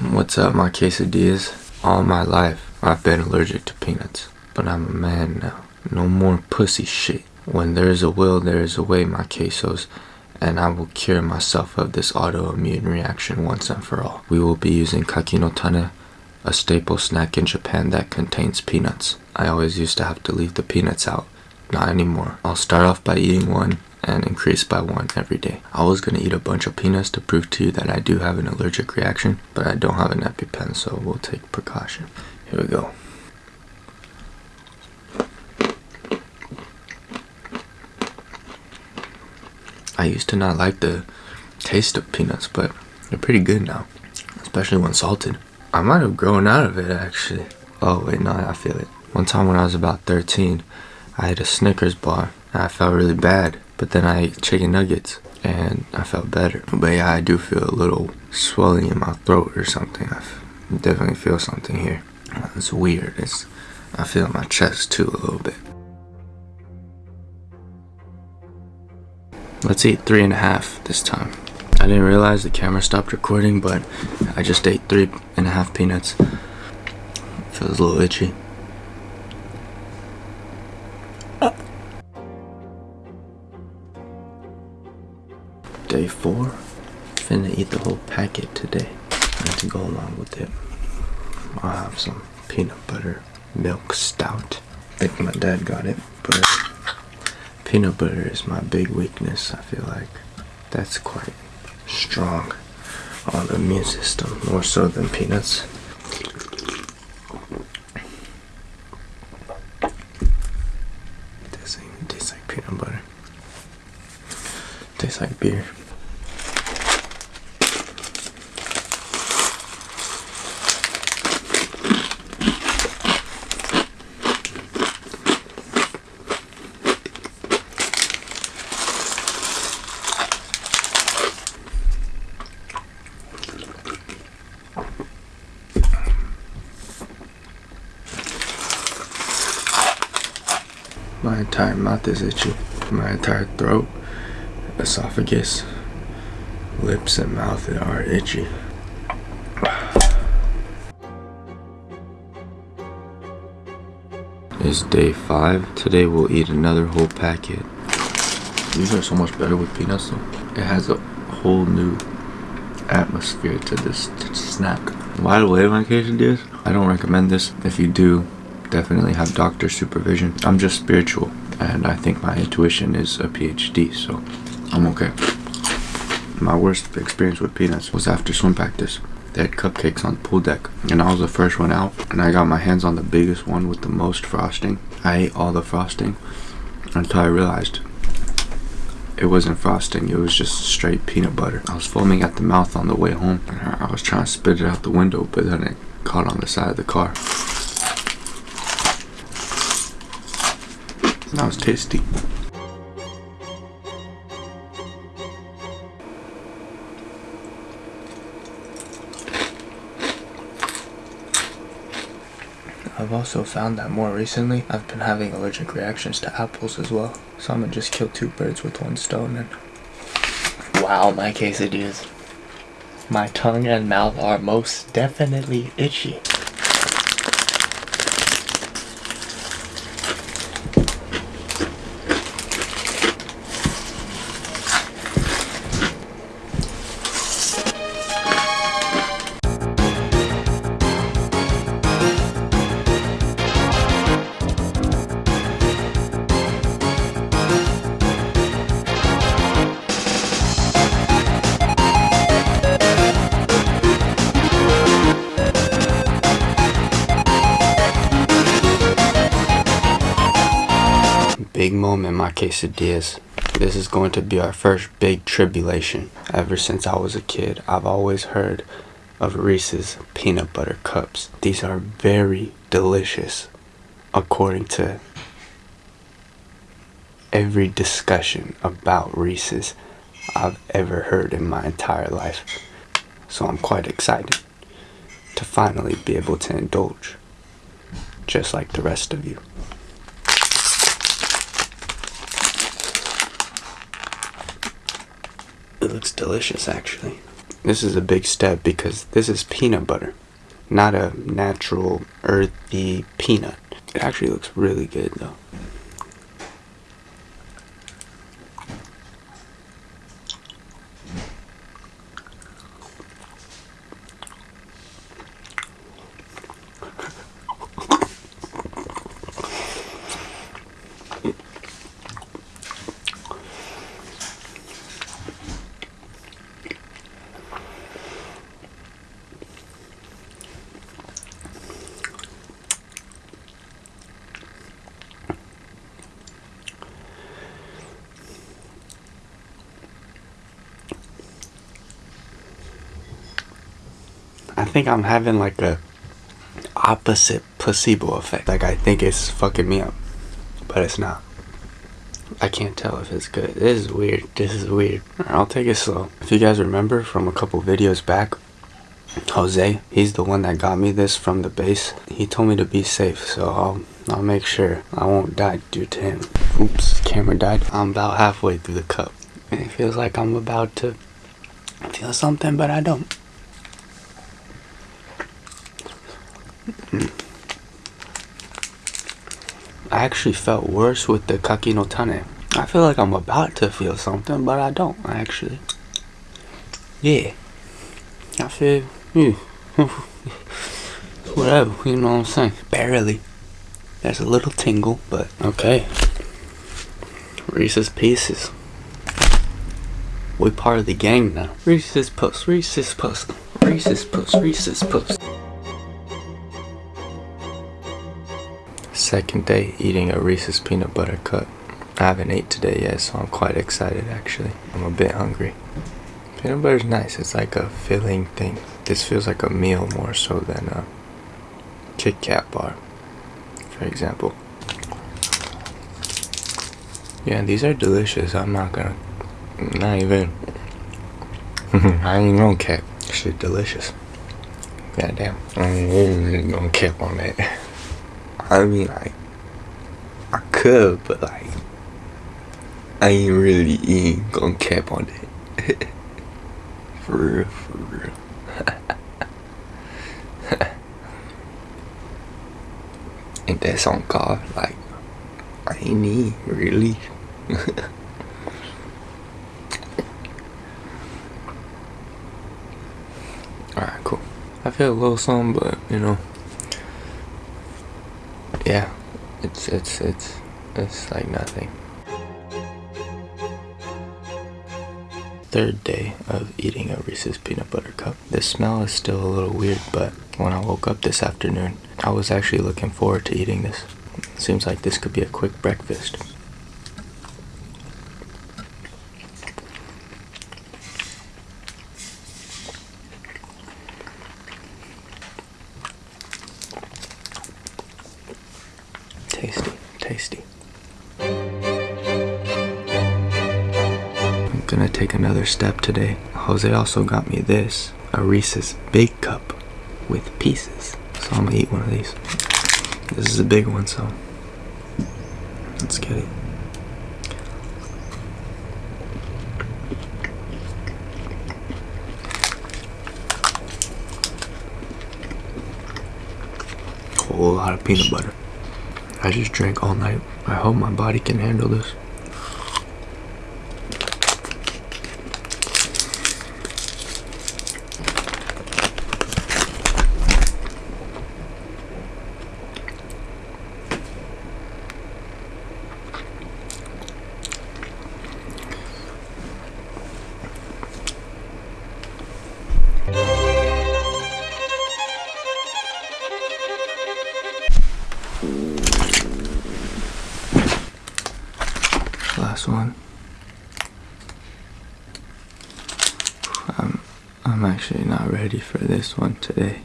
What's up, my quesadillas? All my life, I've been allergic to peanuts. But I'm a man now. No more pussy shit. When there is a will, there is a way, my quesos. And I will cure myself of this autoimmune reaction once and for all. We will be using kakinotane, a staple snack in Japan that contains peanuts. I always used to have to leave the peanuts out. Not anymore. I'll start off by eating one and increase by one every day. I was gonna eat a bunch of peanuts to prove to you that I do have an allergic reaction, but I don't have an EpiPen, so we'll take precaution. Here we go. I used to not like the taste of peanuts, but they're pretty good now, especially when salted. I might have grown out of it actually. Oh wait, no, I feel it. One time when I was about 13, I had a Snickers bar and I felt really bad. But then I ate chicken nuggets and I felt better. But yeah, I do feel a little swelling in my throat or something. I definitely feel something here. It's weird. It's I feel my chest too a little bit. Let's eat three and a half this time. I didn't realize the camera stopped recording, but I just ate three and a half peanuts. Feels a little itchy. Day four. Finna eat the whole packet today. And to go along with it, I'll have some peanut butter milk stout. I think my dad got it, but peanut butter is my big weakness. I feel like that's quite strong on the immune system, more so than peanuts. This ain't tastes like peanut butter. Tastes like beer. My entire mouth is itchy. My entire throat, esophagus, lips, and mouth are itchy. It's day five. Today we'll eat another whole packet. These are so much better with peanuts though. It has a whole new atmosphere to this snack. By the way, my quesadillas, I don't recommend this. If you do, definitely have doctor supervision. I'm just spiritual and I think my intuition is a PhD, so I'm okay. My worst experience with peanuts was after swim practice. They had cupcakes on the pool deck and I was the first one out and I got my hands on the biggest one with the most frosting. I ate all the frosting until I realized it wasn't frosting, it was just straight peanut butter. I was foaming at the mouth on the way home. And I was trying to spit it out the window, but then it caught on the side of the car. That was tasty. I've also found that more recently I've been having allergic reactions to apples as well. So I'm gonna just kill two birds with one stone and Wow, my quesadillas. My tongue and mouth are most definitely itchy. Moment, my quesadillas. This is going to be our first big tribulation. Ever since I was a kid, I've always heard of Reese's peanut butter cups. These are very delicious, according to every discussion about Reese's I've ever heard in my entire life. So I'm quite excited to finally be able to indulge, just like the rest of you. Looks delicious, actually. This is a big step because this is peanut butter, not a natural earthy peanut. It actually looks really good though. Think I'm having like a opposite placebo effect. Like I think it's fucking me up, but it's not. I can't tell if it's good. This is weird. This is weird. I'll take it slow. If you guys remember from a couple videos back, Jose, he's the one that got me this from the base. He told me to be safe, so I'll I'll make sure I won't die due to him. Oops, camera died. I'm about halfway through the cup. It feels like I'm about to feel something, but I don't. Hmm. I actually felt worse with the kaki no tane. I feel like I'm about to feel something, but I don't actually. Yeah. I feel, yeah. whatever, you know what I'm saying? Barely. There's a little tingle, but okay. Reese's Pieces. We part of the gang now. Reese's Puss, Reese's Puss, Reese's Puss, Reese's Puss. Second day eating a Reese's peanut butter cup. I haven't ate today yet, so I'm quite excited actually. I'm a bit hungry. Peanut butter's nice. It's like a filling thing. This feels like a meal more so than a Kit Kat bar, for example. Yeah, these are delicious. I'm not gonna, not even. I ain't gonna cap. Shit, delicious. Goddamn. I ain't gonna cap on that. I mean, like, I could, but like, I ain't really ain't gonna cap on it. for real, for real. and that's on God, like, I ain't really. Alright, cool. I feel a little something, but you know yeah, it's it's it's it's like nothing. Third day of eating a Reese's peanut butter cup. The smell is still a little weird, but when I woke up this afternoon, I was actually looking forward to eating this. Seems like this could be a quick breakfast. Take another step today. Jose also got me this a Reese's Big Cup with pieces. So I'm gonna eat one of these. This is a big one, so let's get it. Whole lot of peanut butter. I just drank all night. I hope my body can handle this. Actually not ready for this one today.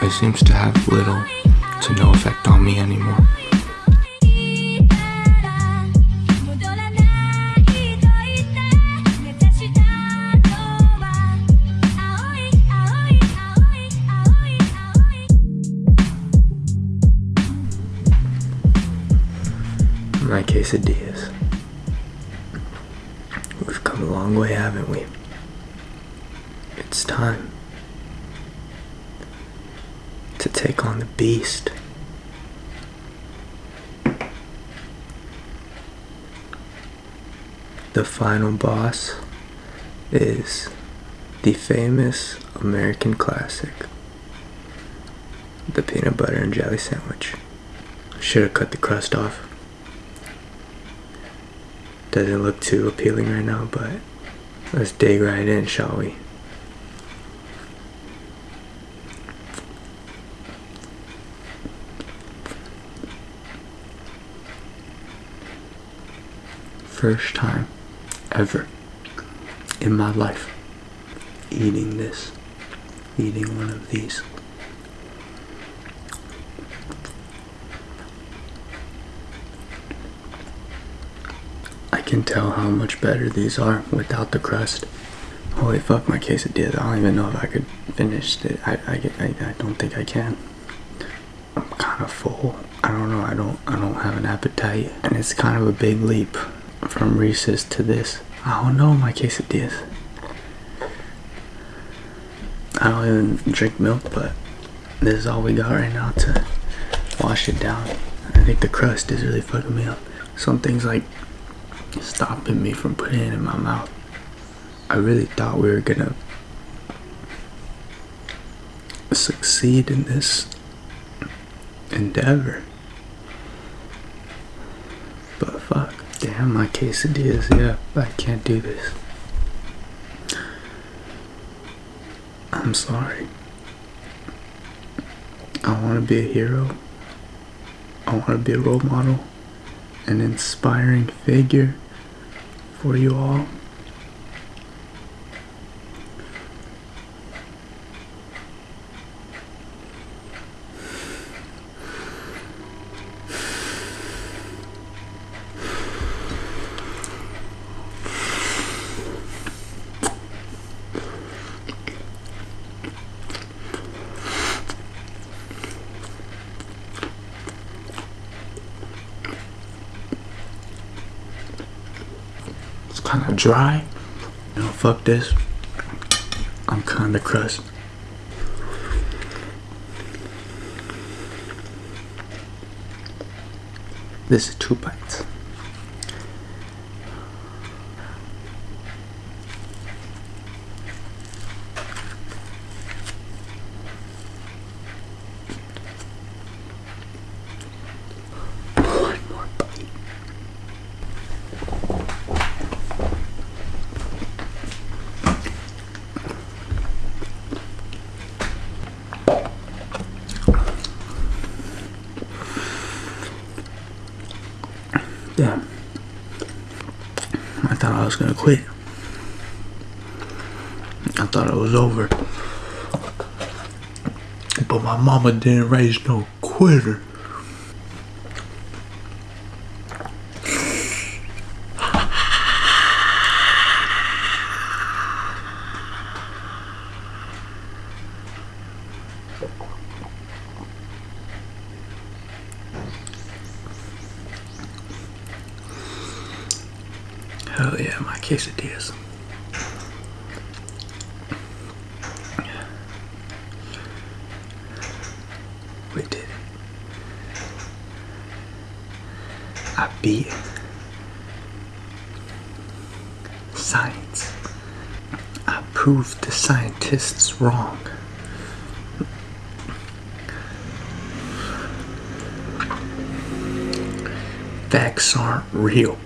It seems to have little to no effect on me anymore. My quesadillas. We've come a long way, haven't we? It's time to take on the beast. The final boss is the famous American classic, the peanut butter and jelly sandwich. Should have cut the crust off. Doesn't look too appealing right now, but let's dig right in, shall we? First time ever in my life eating this, eating one of these. Can tell how much better these are without the crust. Holy fuck, my quesadilla. I don't even know if I could finish it. I, I, I, I don't think I can. I'm kind of full. I don't know. I don't, I don't have an appetite. And it's kind of a big leap from Reese's to this. I don't know my quesadillas. I don't even drink milk, but this is all we got right now to wash it down. I think the crust is really fucking me up. Some things like stopping me from putting it in my mouth. I really thought we were gonna succeed in this endeavor. But fuck. Damn, my quesadillas, yeah, I can't do this. I'm sorry. I want to be a hero. I want to be a role model, an inspiring figure for you all. Dry. You fuck this. I'm kind of crust. This is two bites. I thought I was gonna quit. I thought it was over. But my mama didn't raise no quitter. Hell my quesadillas. We did it. I beat science. I proved the scientists wrong. Facts aren't real.